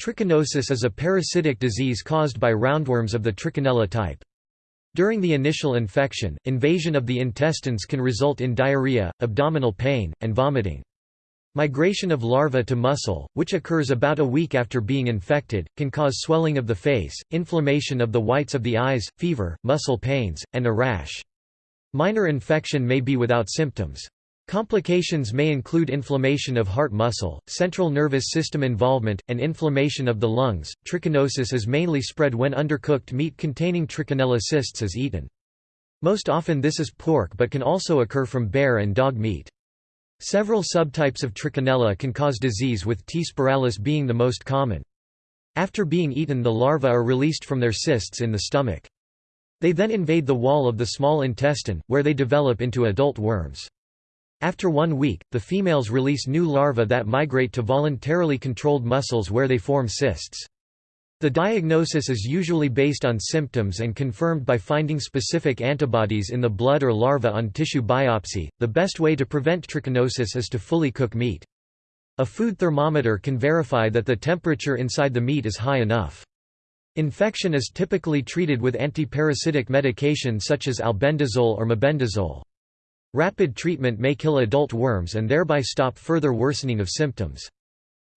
Trichinosis is a parasitic disease caused by roundworms of the Trichinella type. During the initial infection, invasion of the intestines can result in diarrhea, abdominal pain, and vomiting. Migration of larvae to muscle, which occurs about a week after being infected, can cause swelling of the face, inflammation of the whites of the eyes, fever, muscle pains, and a rash. Minor infection may be without symptoms. Complications may include inflammation of heart muscle, central nervous system involvement, and inflammation of the lungs. Trichinosis is mainly spread when undercooked meat containing Trichinella cysts is eaten. Most often this is pork but can also occur from bear and dog meat. Several subtypes of Trichinella can cause disease with T. spiralis being the most common. After being eaten the larvae are released from their cysts in the stomach. They then invade the wall of the small intestine, where they develop into adult worms. After one week, the females release new larvae that migrate to voluntarily controlled muscles where they form cysts. The diagnosis is usually based on symptoms and confirmed by finding specific antibodies in the blood or larva on tissue biopsy. The best way to prevent trichinosis is to fully cook meat. A food thermometer can verify that the temperature inside the meat is high enough. Infection is typically treated with antiparasitic medication such as albendazole or mebendazole. Rapid treatment may kill adult worms and thereby stop further worsening of symptoms.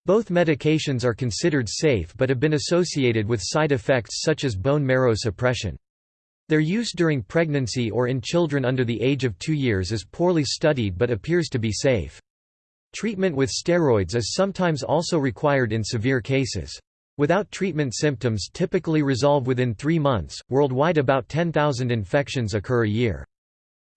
Both medications are considered safe but have been associated with side effects such as bone marrow suppression. Their use during pregnancy or in children under the age of two years is poorly studied but appears to be safe. Treatment with steroids is sometimes also required in severe cases. Without treatment symptoms typically resolve within three months. Worldwide about 10,000 infections occur a year.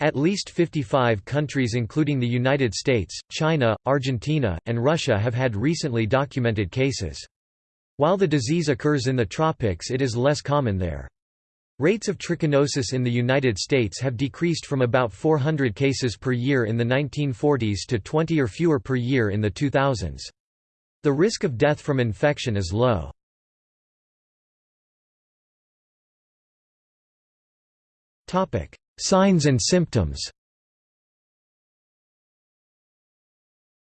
At least 55 countries including the United States, China, Argentina, and Russia have had recently documented cases. While the disease occurs in the tropics it is less common there. Rates of trichinosis in the United States have decreased from about 400 cases per year in the 1940s to 20 or fewer per year in the 2000s. The risk of death from infection is low. Topic: Signs and symptoms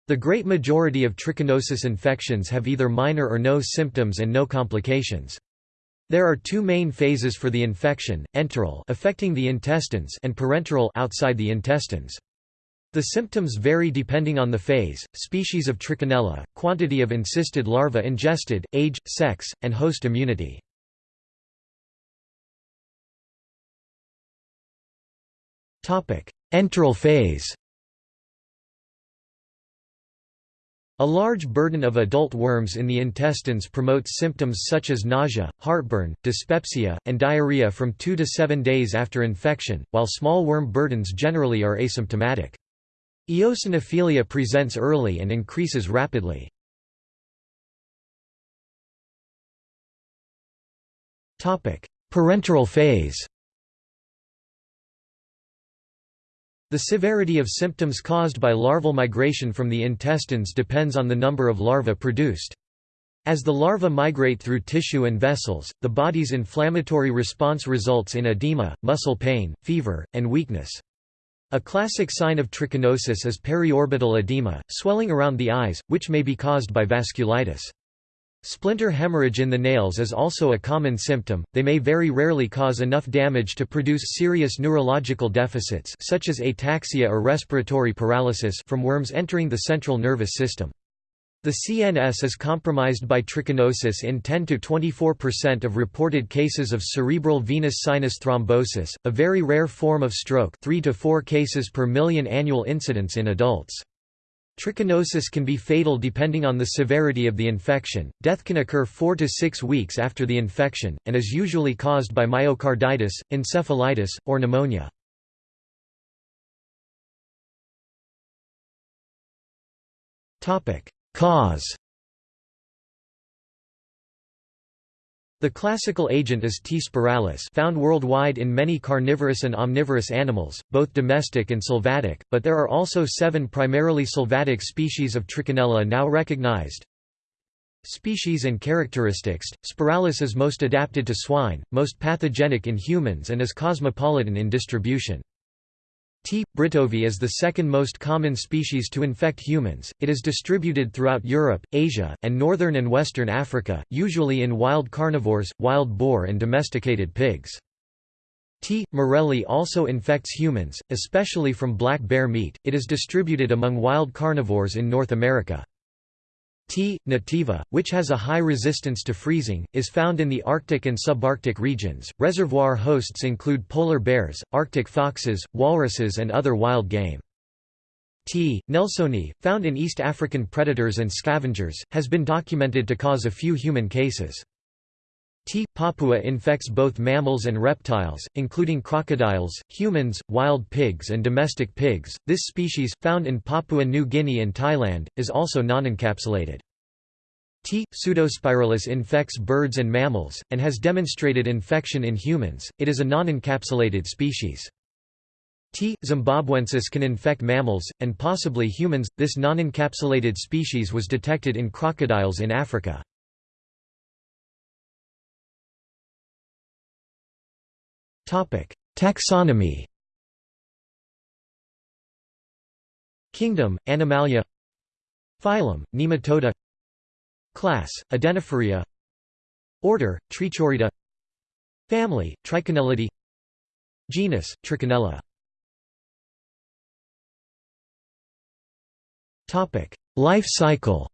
The great majority of trichinosis infections have either minor or no symptoms and no complications. There are two main phases for the infection, enteral affecting the intestines and parenteral outside the intestines. The symptoms vary depending on the phase, species of trichinella, quantity of encysted larvae ingested, age, sex, and host immunity. Enteral phase A large burden of adult worms in the intestines promotes symptoms such as nausea, heartburn, dyspepsia, and diarrhea from 2 to 7 days after infection, while small worm burdens generally are asymptomatic. Eosinophilia presents early and increases rapidly. Parenteral phase The severity of symptoms caused by larval migration from the intestines depends on the number of larvae produced. As the larvae migrate through tissue and vessels, the body's inflammatory response results in edema, muscle pain, fever, and weakness. A classic sign of trichinosis is periorbital edema, swelling around the eyes, which may be caused by vasculitis. Splinter hemorrhage in the nails is also a common symptom, they may very rarely cause enough damage to produce serious neurological deficits such as ataxia or respiratory paralysis from worms entering the central nervous system. The CNS is compromised by trichinosis in 10–24% of reported cases of cerebral venous sinus thrombosis, a very rare form of stroke 3 to 4 cases per million annual incidence in adults. Trichinosis can be fatal depending on the severity of the infection. Death can occur 4 to 6 weeks after the infection, and is usually caused by myocarditis, encephalitis, or pneumonia. Topic: Cause The classical agent is T. spiralis found worldwide in many carnivorous and omnivorous animals, both domestic and sylvatic, but there are also seven primarily sylvatic species of Trichinella now recognized. Species and characteristics Spiralis is most adapted to swine, most pathogenic in humans and is cosmopolitan in distribution. T. britovi is the second most common species to infect humans. It is distributed throughout Europe, Asia, and northern and western Africa, usually in wild carnivores, wild boar and domesticated pigs. T. murrelli also infects humans, especially from black bear meat. It is distributed among wild carnivores in North America. T. nativa, which has a high resistance to freezing, is found in the Arctic and subarctic regions. Reservoir hosts include polar bears, Arctic foxes, walruses, and other wild game. T. nelsoni, found in East African predators and scavengers, has been documented to cause a few human cases. T. papua infects both mammals and reptiles, including crocodiles, humans, wild pigs, and domestic pigs. This species, found in Papua New Guinea and Thailand, is also non-encapsulated. T. pseudospiralis infects birds and mammals, and has demonstrated infection in humans. It is a non-encapsulated species. T. zimbabwensis can infect mammals, and possibly humans. This non-encapsulated species was detected in crocodiles in Africa. Taxonomy. Kingdom, Animalia. Phylum, Nematoda. Class, Adenophorea Order, Trichurida Family, Trichinellidae Genus, Trichinella Life cycle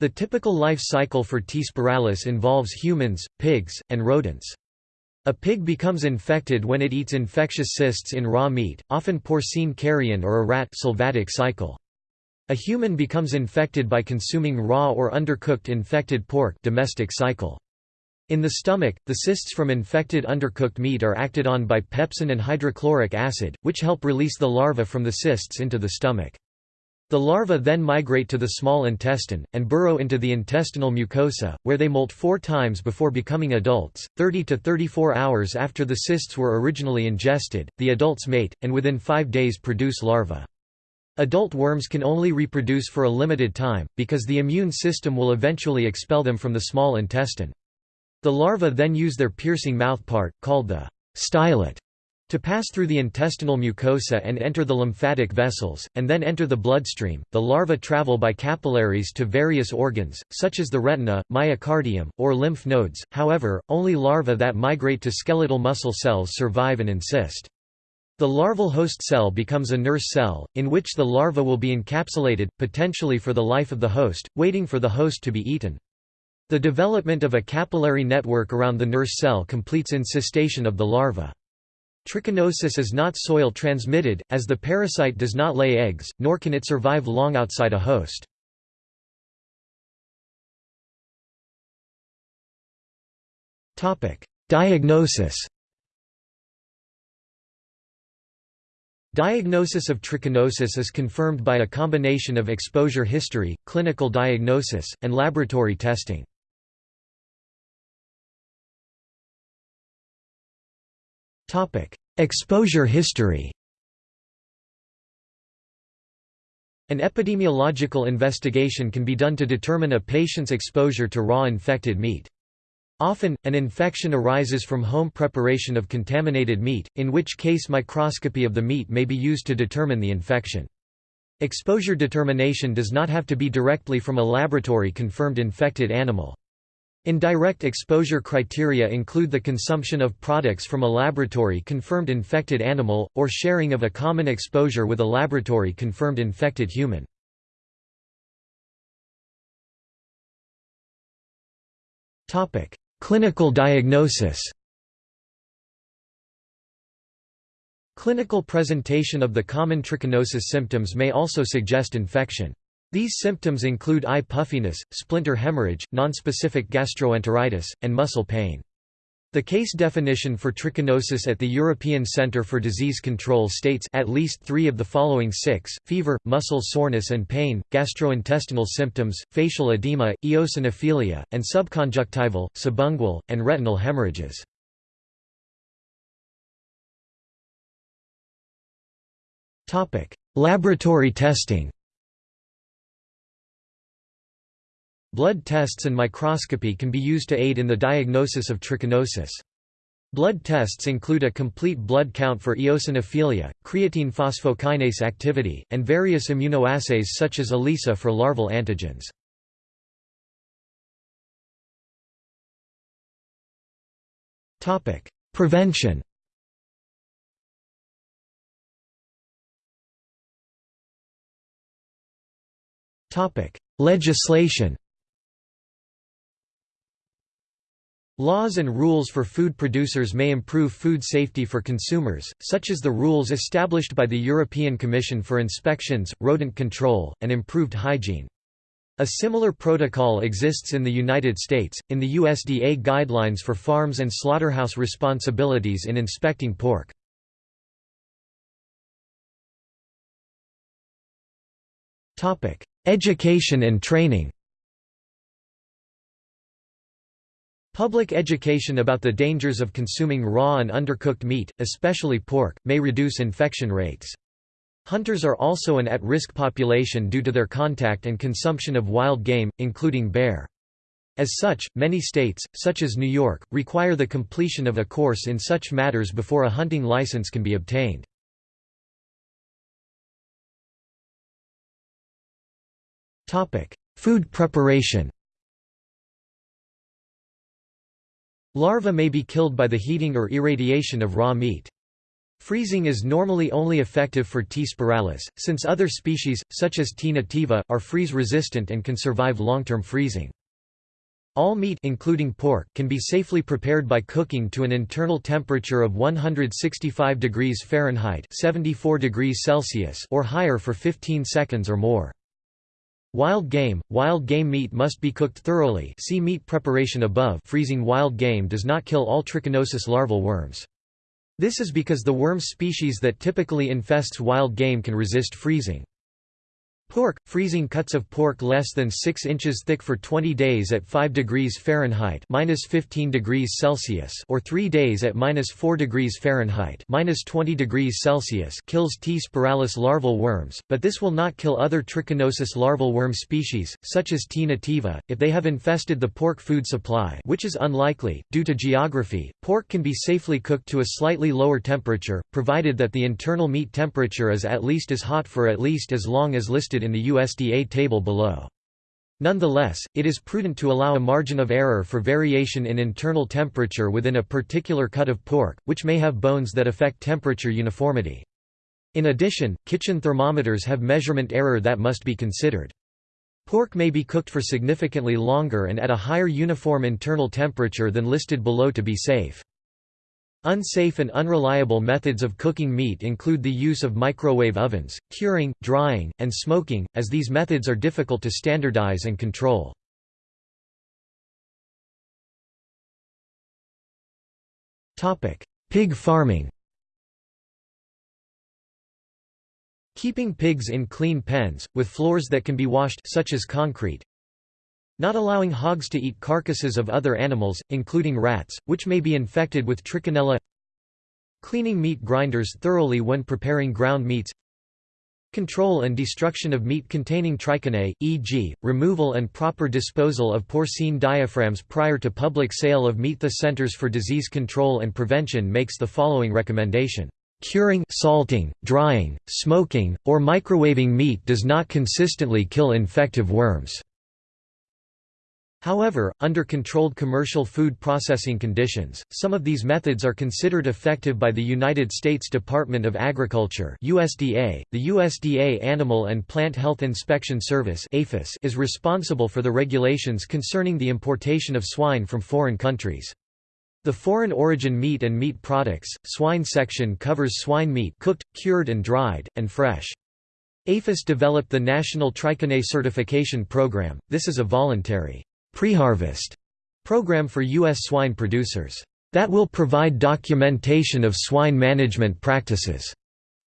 The typical life cycle for T. spiralis involves humans, pigs, and rodents. A pig becomes infected when it eats infectious cysts in raw meat, often porcine carrion or a rat sylvatic cycle. A human becomes infected by consuming raw or undercooked infected pork domestic cycle. In the stomach, the cysts from infected undercooked meat are acted on by pepsin and hydrochloric acid, which help release the larva from the cysts into the stomach. The larvae then migrate to the small intestine, and burrow into the intestinal mucosa, where they molt four times before becoming adults. 30 to 34 hours after the cysts were originally ingested, the adults mate, and within five days produce larvae. Adult worms can only reproduce for a limited time, because the immune system will eventually expel them from the small intestine. The larvae then use their piercing mouthpart, called the stylet, to pass through the intestinal mucosa and enter the lymphatic vessels, and then enter the bloodstream, the larvae travel by capillaries to various organs, such as the retina, myocardium, or lymph nodes, however, only larvae that migrate to skeletal muscle cells survive and encysted. The larval host cell becomes a nurse cell, in which the larva will be encapsulated, potentially for the life of the host, waiting for the host to be eaten. The development of a capillary network around the nurse cell completes encystation of the larva. Trichinosis is not soil transmitted, as the parasite does not lay eggs, nor can it survive long outside a host. Diagnosis Diagnosis of trichinosis is confirmed by a combination of exposure history, clinical diagnosis, and laboratory testing. Topic: Exposure history. An epidemiological investigation can be done to determine a patient's exposure to raw infected meat. Often, an infection arises from home preparation of contaminated meat, in which case microscopy of the meat may be used to determine the infection. Exposure determination does not have to be directly from a laboratory-confirmed infected animal. Indirect exposure criteria include the consumption of products from a laboratory-confirmed infected animal, or sharing of a common exposure with a laboratory-confirmed infected human. Clinical diagnosis Clinical presentation of the common trichinosis symptoms may also suggest infection. These symptoms include eye puffiness, splinter hemorrhage, nonspecific gastroenteritis, and muscle pain. The case definition for trichinosis at the European Centre for Disease Control states at least three of the following six, fever, muscle soreness and pain, gastrointestinal symptoms, facial edema, eosinophilia, and subconjunctival, subungual, and retinal hemorrhages. Laboratory testing Blood tests and microscopy can be used to aid in the diagnosis of trichinosis. Blood tests include a complete blood count for eosinophilia, creatine phosphokinase activity, and various immunoassays such as ELISA for larval antigens. Prevention Legislation Laws and rules for food producers may improve food safety for consumers, such as the rules established by the European Commission for inspections, rodent control, and improved hygiene. A similar protocol exists in the United States, in the USDA Guidelines for Farms and Slaughterhouse Responsibilities in Inspecting Pork. Education and training Public education about the dangers of consuming raw and undercooked meat, especially pork, may reduce infection rates. Hunters are also an at-risk population due to their contact and consumption of wild game, including bear. As such, many states, such as New York, require the completion of a course in such matters before a hunting license can be obtained. Food preparation Larvae may be killed by the heating or irradiation of raw meat. Freezing is normally only effective for T. spiralis, since other species, such as T. nativa, are freeze-resistant and can survive long-term freezing. All meat including pork can be safely prepared by cooking to an internal temperature of 165 degrees Fahrenheit 74 degrees Celsius or higher for 15 seconds or more. Wild game – Wild game meat must be cooked thoroughly see meat preparation above freezing wild game does not kill all trichinosis larval worms. This is because the worm species that typically infests wild game can resist freezing. Pork – Freezing cuts of pork less than 6 inches thick for 20 days at 5 degrees Fahrenheit minus 15 degrees Celsius or 3 days at minus 4 degrees Fahrenheit minus 20 degrees Celsius kills T. spiralis larval worms, but this will not kill other trichinosis larval worm species, such as T. nativa, if they have infested the pork food supply which is unlikely, due to geography. Pork can be safely cooked to a slightly lower temperature, provided that the internal meat temperature is at least as hot for at least as long as listed listed in the USDA table below. Nonetheless, it is prudent to allow a margin of error for variation in internal temperature within a particular cut of pork, which may have bones that affect temperature uniformity. In addition, kitchen thermometers have measurement error that must be considered. Pork may be cooked for significantly longer and at a higher uniform internal temperature than listed below to be safe. Unsafe and unreliable methods of cooking meat include the use of microwave ovens, curing, drying, and smoking, as these methods are difficult to standardize and control. Pig farming Keeping pigs in clean pens, with floors that can be washed such as concrete, not allowing hogs to eat carcasses of other animals, including rats, which may be infected with trichinella Cleaning meat grinders thoroughly when preparing ground meats Control and destruction of meat containing trichinae, e.g., removal and proper disposal of porcine diaphragms prior to public sale of meat. The Centers for Disease Control and Prevention makes the following recommendation. Curing, salting, drying, smoking, or microwaving meat does not consistently kill infective worms. However, under controlled commercial food processing conditions, some of these methods are considered effective by the United States Department of Agriculture USDA. .The USDA Animal and Plant Health Inspection Service is responsible for the regulations concerning the importation of swine from foreign countries. The Foreign Origin Meat and Meat Products, Swine section covers swine meat cooked, cured and dried, and fresh. APHIS developed the National Trichinae Certification Program, this is a voluntary Preharvest program for U.S. swine producers that will provide documentation of swine management practices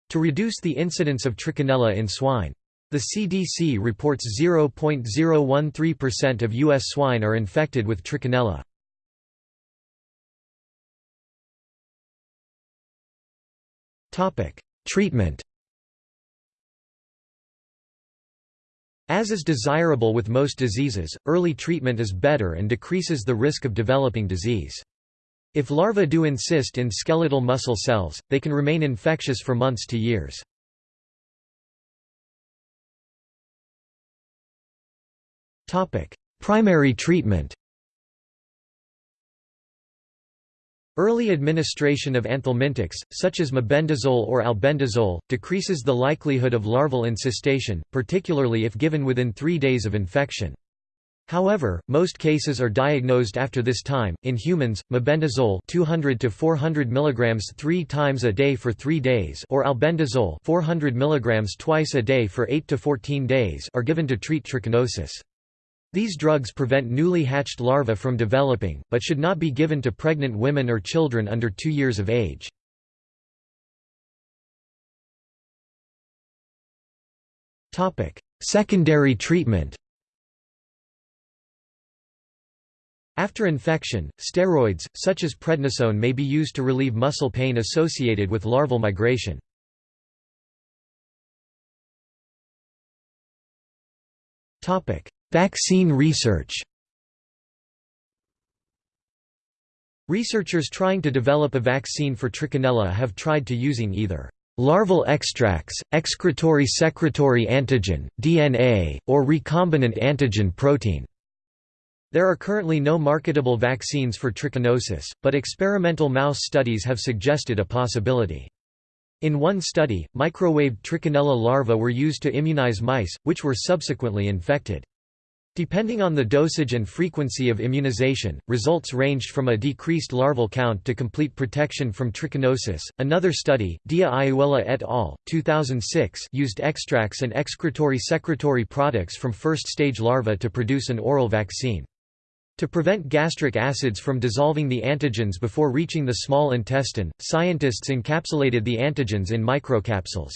to reduce the incidence of trichinella in swine. The CDC reports 0.013% of U.S. swine are infected with trichinella. Treatment As is desirable with most diseases, early treatment is better and decreases the risk of developing disease. If larvae do encyst in skeletal muscle cells, they can remain infectious for months to years. Primary treatment Early administration of anthelmintics, such as mebendazole or albendazole, decreases the likelihood of larval encystation, particularly if given within three days of infection. However, most cases are diagnosed after this time. In humans, mebendazole 200 to 400 mg 3 times a day for 3 days or albendazole 400 mg twice a day for 8 to 14 days are given to treat trichinosis. These drugs prevent newly hatched larvae from developing, but should not be given to pregnant women or children under 2 years of age. Secondary treatment After infection, steroids, such as prednisone may be used to relieve muscle pain associated with larval migration. Vaccine research Researchers trying to develop a vaccine for trichinella have tried to using either larval extracts, excretory secretory antigen, DNA, or recombinant antigen protein. There are currently no marketable vaccines for trichinosis, but experimental mouse studies have suggested a possibility. In one study, microwaved trichinella larvae were used to immunize mice, which were subsequently infected. Depending on the dosage and frequency of immunization, results ranged from a decreased larval count to complete protection from trichinosis. Another study, Dia et al. 2006, used extracts and excretory secretory products from first stage larvae to produce an oral vaccine. To prevent gastric acids from dissolving the antigens before reaching the small intestine, scientists encapsulated the antigens in microcapsules.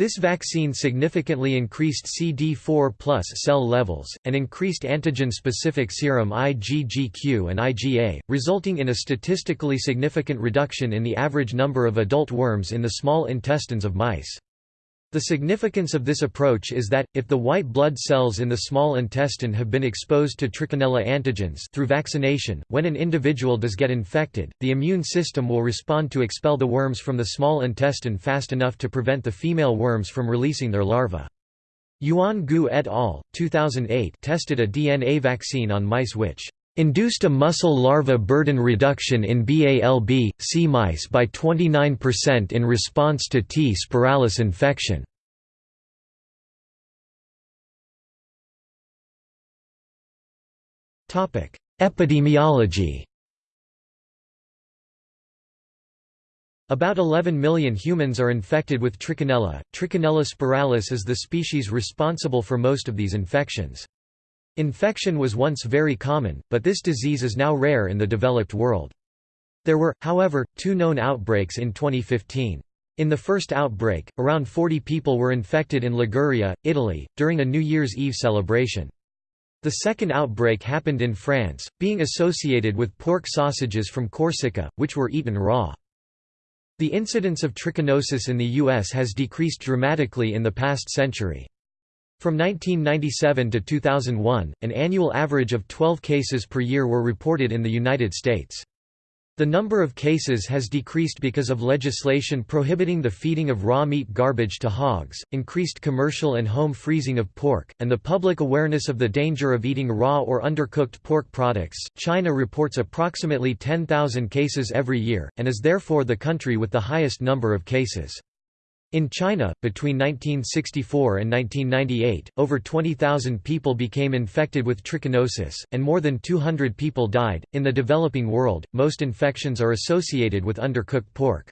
This vaccine significantly increased CD4 cell levels, and increased antigen-specific serum IgGQ and IgA, resulting in a statistically significant reduction in the average number of adult worms in the small intestines of mice. The significance of this approach is that, if the white blood cells in the small intestine have been exposed to trichinella antigens through vaccination, when an individual does get infected, the immune system will respond to expel the worms from the small intestine fast enough to prevent the female worms from releasing their larvae. Yuan Gu et al. 2008 tested a DNA vaccine on mice which induced a muscle larva burden reduction in BALB, C mice by 29% in response to T. spiralis infection. Epidemiology About 11 million humans are infected with trichinella. Trichinella spiralis is the species responsible for most of these infections. Infection was once very common, but this disease is now rare in the developed world. There were, however, two known outbreaks in 2015. In the first outbreak, around 40 people were infected in Liguria, Italy, during a New Year's Eve celebration. The second outbreak happened in France, being associated with pork sausages from Corsica, which were eaten raw. The incidence of trichinosis in the U.S. has decreased dramatically in the past century. From 1997 to 2001, an annual average of 12 cases per year were reported in the United States. The number of cases has decreased because of legislation prohibiting the feeding of raw meat garbage to hogs, increased commercial and home freezing of pork, and the public awareness of the danger of eating raw or undercooked pork products. China reports approximately 10,000 cases every year, and is therefore the country with the highest number of cases. In China, between 1964 and 1998, over 20,000 people became infected with trichinosis, and more than 200 people died. In the developing world, most infections are associated with undercooked pork.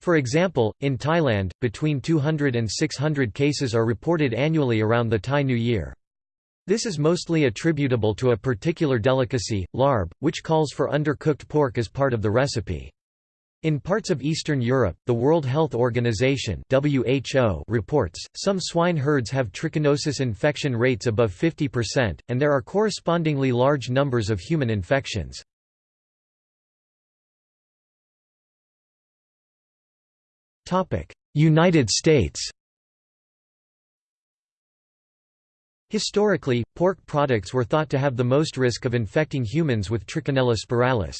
For example, in Thailand, between 200 and 600 cases are reported annually around the Thai New Year. This is mostly attributable to a particular delicacy, larb, which calls for undercooked pork as part of the recipe. In parts of Eastern Europe, the World Health Organization (WHO) reports some swine herds have trichinosis infection rates above 50%, and there are correspondingly large numbers of human infections. United States. Historically, pork products were thought to have the most risk of infecting humans with Trichinella spiralis.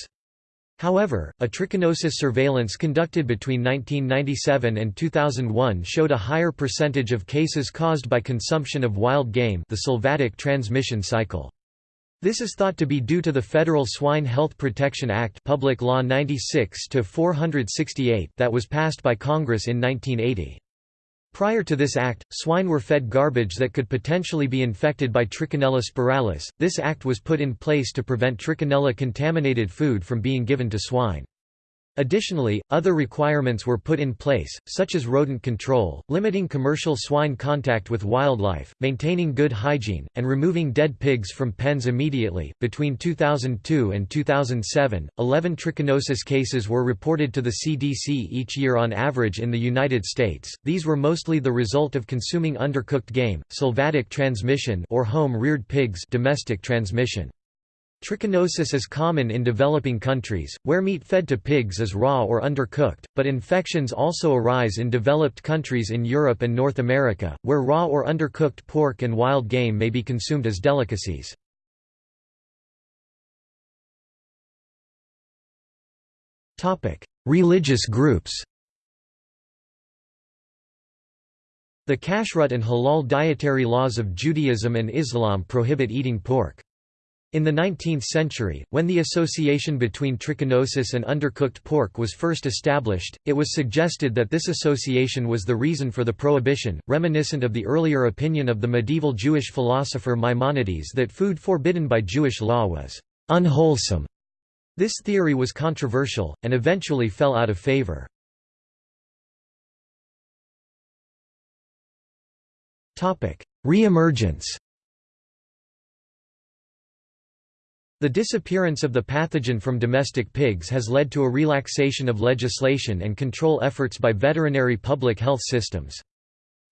However, a trichinosis surveillance conducted between 1997 and 2001 showed a higher percentage of cases caused by consumption of wild game the sylvatic transmission cycle. This is thought to be due to the Federal Swine Health Protection Act Public Law 96 that was passed by Congress in 1980. Prior to this act, swine were fed garbage that could potentially be infected by Trichinella spiralis. This act was put in place to prevent Trichinella contaminated food from being given to swine. Additionally, other requirements were put in place, such as rodent control, limiting commercial swine contact with wildlife, maintaining good hygiene, and removing dead pigs from pens immediately. Between 2002 and 2007, 11 trichinosis cases were reported to the CDC each year on average in the United States. These were mostly the result of consuming undercooked game, sylvatic transmission, or home-reared pigs, domestic transmission. Trichinosis is common in developing countries, where meat fed to pigs is raw or undercooked, but infections also arise in developed countries in Europe and North America, where raw or undercooked pork and wild game may be consumed as delicacies. Religious groups The kashrut and halal dietary laws of Judaism and Islam prohibit eating pork. In the 19th century, when the association between trichinosis and undercooked pork was first established, it was suggested that this association was the reason for the prohibition, reminiscent of the earlier opinion of the medieval Jewish philosopher Maimonides that food forbidden by Jewish law was unwholesome. This theory was controversial, and eventually fell out of favor. Re-emergence The disappearance of the pathogen from domestic pigs has led to a relaxation of legislation and control efforts by veterinary public health systems.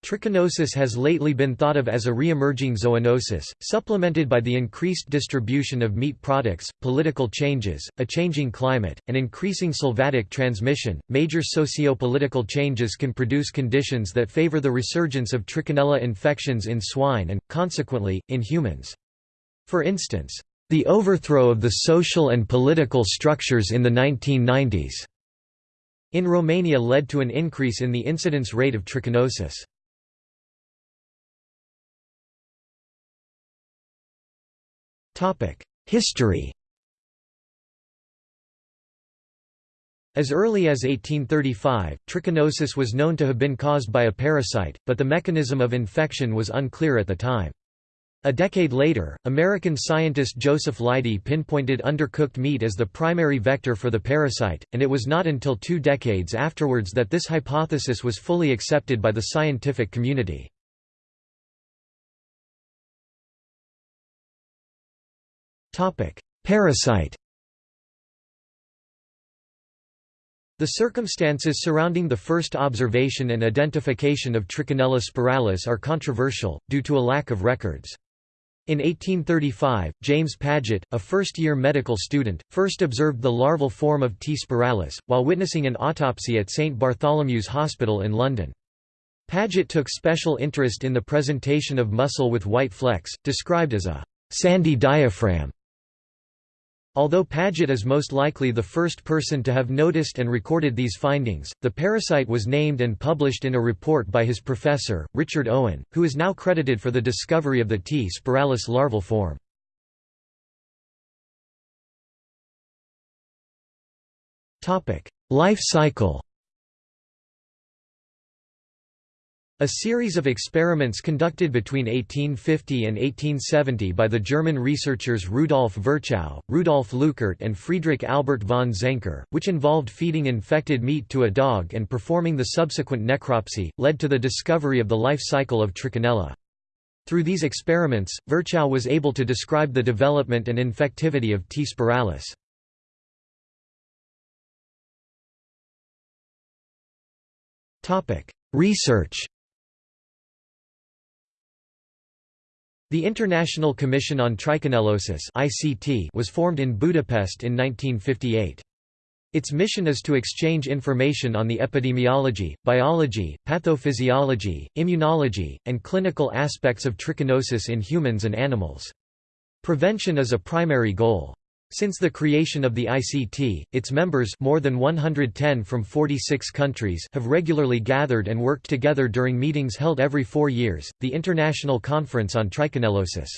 Trichinosis has lately been thought of as a re-emerging zoonosis, supplemented by the increased distribution of meat products, political changes, a changing climate, and increasing sylvatic transmission. Major socio-political changes can produce conditions that favor the resurgence of trichinella infections in swine and, consequently, in humans. For instance, the overthrow of the social and political structures in the 1990s in Romania led to an increase in the incidence rate of trichinosis. History As early as 1835, trichinosis was known to have been caused by a parasite, but the mechanism of infection was unclear at the time. A decade later, American scientist Joseph Leidy pinpointed undercooked meat as the primary vector for the parasite, and it was not until two decades afterwards that this hypothesis was fully accepted by the scientific community. Parasite The circumstances surrounding the first observation and identification of Trichinella spiralis are controversial, due to a lack of records. In 1835, James Paget, a first-year medical student, first observed the larval form of T. spiralis, while witnessing an autopsy at St Bartholomew's Hospital in London. Paget took special interest in the presentation of muscle with white flecks, described as a «sandy diaphragm», Although Paget is most likely the first person to have noticed and recorded these findings, the parasite was named and published in a report by his professor, Richard Owen, who is now credited for the discovery of the T. spiralis larval form. Life cycle A series of experiments conducted between 1850 and 1870 by the German researchers Rudolf Virchow, Rudolf Leuckart and Friedrich Albert von Zenker, which involved feeding infected meat to a dog and performing the subsequent necropsy, led to the discovery of the life cycle of Trichinella. Through these experiments, Virchow was able to describe the development and infectivity of T. spiralis. Research The International Commission on Trichinellosis was formed in Budapest in 1958. Its mission is to exchange information on the epidemiology, biology, pathophysiology, immunology, and clinical aspects of trichinosis in humans and animals. Prevention is a primary goal. Since the creation of the ICT, its members more than 110 from 46 countries have regularly gathered and worked together during meetings held every four years, the International Conference on Trichinellosis.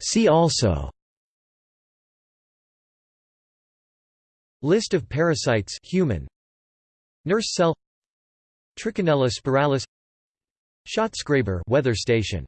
See also List of parasites human. Nurse cell. Trichinella spiralis Schatzgräber weather station